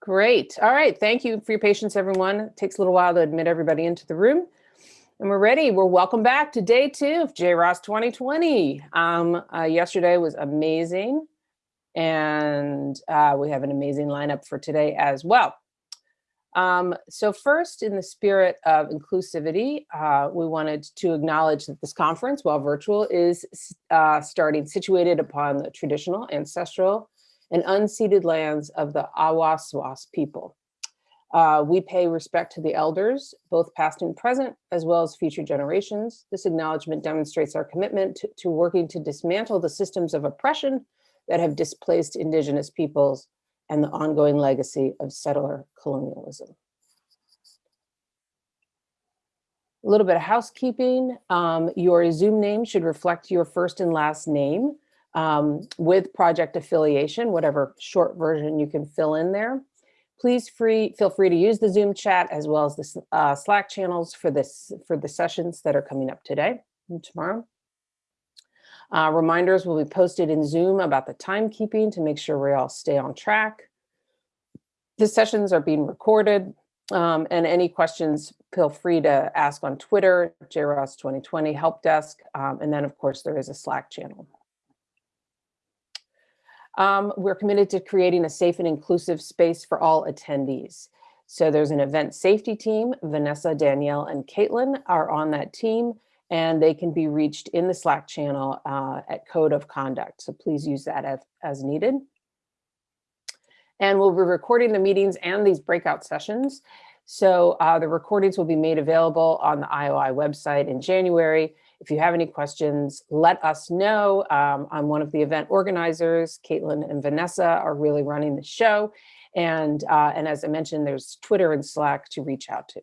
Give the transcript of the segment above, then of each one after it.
Great. All right. Thank you for your patience, everyone. It takes a little while to admit everybody into the room. And we're ready. We're welcome back to day two of JROST 2020. Um, uh, yesterday was amazing. And uh, we have an amazing lineup for today as well. Um, so first, in the spirit of inclusivity, uh, we wanted to acknowledge that this conference, while virtual, is uh, starting situated upon the traditional, ancestral, and unceded lands of the Awaswas people. Uh, we pay respect to the elders, both past and present, as well as future generations. This acknowledgement demonstrates our commitment to, to working to dismantle the systems of oppression that have displaced indigenous peoples and the ongoing legacy of settler colonialism. A little bit of housekeeping. Um, your Zoom name should reflect your first and last name um, with project affiliation, whatever short version you can fill in there. Please free, feel free to use the Zoom chat as well as the uh, Slack channels for this for the sessions that are coming up today and tomorrow. Uh, reminders will be posted in Zoom about the timekeeping to make sure we all stay on track. The sessions are being recorded um, and any questions, feel free to ask on Twitter, JROST 2020 Help Desk, um, and then of course there is a Slack channel. Um, we're committed to creating a safe and inclusive space for all attendees. So there's an event safety team. Vanessa, Danielle, and Caitlin are on that team, and they can be reached in the Slack channel uh, at Code of Conduct. So please use that as, as needed. And we'll be recording the meetings and these breakout sessions. So uh, the recordings will be made available on the IOI website in January. If you have any questions, let us know. Um, I'm one of the event organizers. Caitlin and Vanessa are really running the show. And, uh, and as I mentioned, there's Twitter and Slack to reach out to.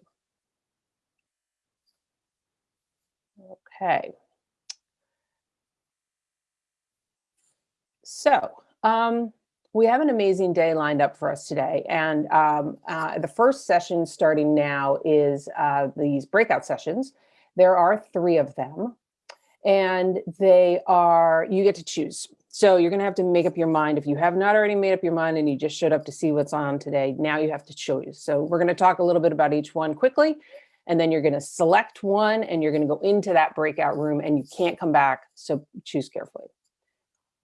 Okay. So um, we have an amazing day lined up for us today. And um, uh, the first session starting now is uh, these breakout sessions. There are three of them and they are, you get to choose. So you're gonna have to make up your mind. If you have not already made up your mind and you just showed up to see what's on today, now you have to choose. So we're gonna talk a little bit about each one quickly, and then you're gonna select one and you're gonna go into that breakout room and you can't come back, so choose carefully.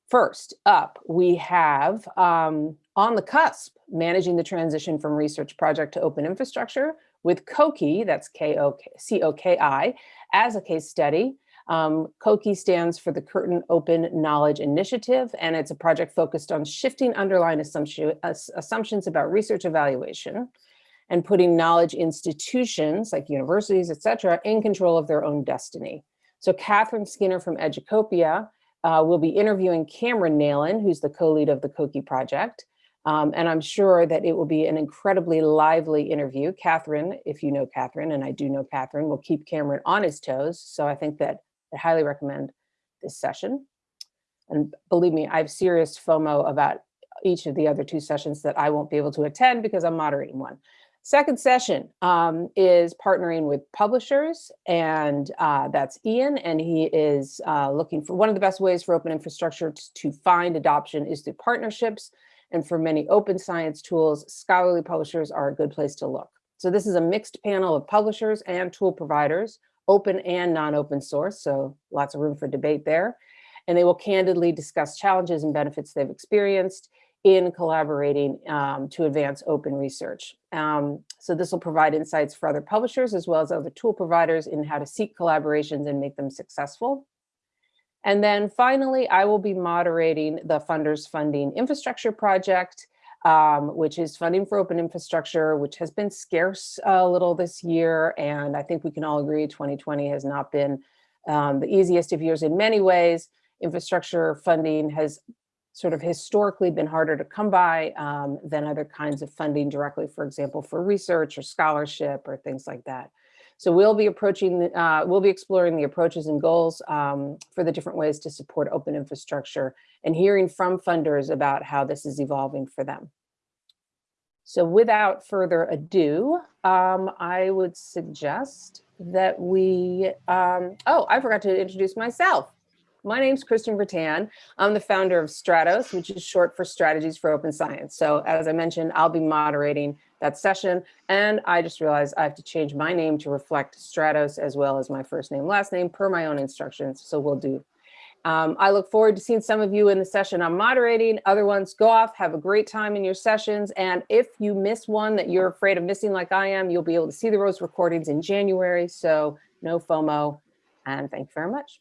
First up, we have um, on the cusp, managing the transition from research project to open infrastructure with COKI, that's K-O-C-O-K-I, as a case study. Um, COKI stands for the Curtin Open Knowledge Initiative, and it's a project focused on shifting underlying assumption, assumptions about research evaluation and putting knowledge institutions like universities, et cetera, in control of their own destiny. So Katherine Skinner from Educopia uh, will be interviewing Cameron Neylon, who's the co-lead of the COKI project. Um, and I'm sure that it will be an incredibly lively interview. Katherine, if you know Katherine, and I do know Katherine, will keep Cameron on his toes. So I think that I highly recommend this session. And believe me, I have serious FOMO about each of the other two sessions that I won't be able to attend because I'm moderating one. Second session um, is partnering with publishers, and uh, that's Ian, and he is uh, looking for one of the best ways for open infrastructure to, to find adoption is through partnerships. And for many open science tools, scholarly publishers are a good place to look. So this is a mixed panel of publishers and tool providers open and non-open source, so lots of room for debate there. And they will candidly discuss challenges and benefits they've experienced in collaborating um, to advance open research. Um, so this will provide insights for other publishers as well as other tool providers in how to seek collaborations and make them successful. And then finally, I will be moderating the Funders Funding Infrastructure Project um, which is funding for open infrastructure, which has been scarce a little this year. And I think we can all agree 2020 has not been um, the easiest of years in many ways. Infrastructure funding has sort of historically been harder to come by um, than other kinds of funding directly, for example, for research or scholarship or things like that. So we'll be approaching, uh, we'll be exploring the approaches and goals um, for the different ways to support open infrastructure and hearing from funders about how this is evolving for them. So without further ado, um, I would suggest that we, um, oh, I forgot to introduce myself. my name's Kristen Ratan. I'm the founder of Stratos, which is short for Strategies for Open Science. So as I mentioned, I'll be moderating that session. And I just realized I have to change my name to reflect Stratos as well as my first name, last name per my own instructions. So we'll do. Um, I look forward to seeing some of you in the session I'm moderating. Other ones go off, have a great time in your sessions. And if you miss one that you're afraid of missing like I am, you'll be able to see the Rose recordings in January. So no FOMO. And thank you very much.